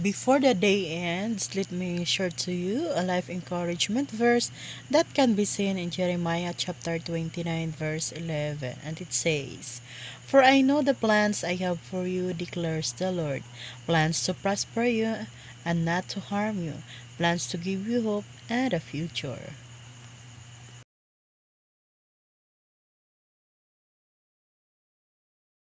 Before the day ends, let me share to you a life encouragement verse that can be seen in Jeremiah chapter 29, verse 11. And it says, For I know the plans I have for you, declares the Lord plans to prosper you and not to harm you, plans to give you hope and a future.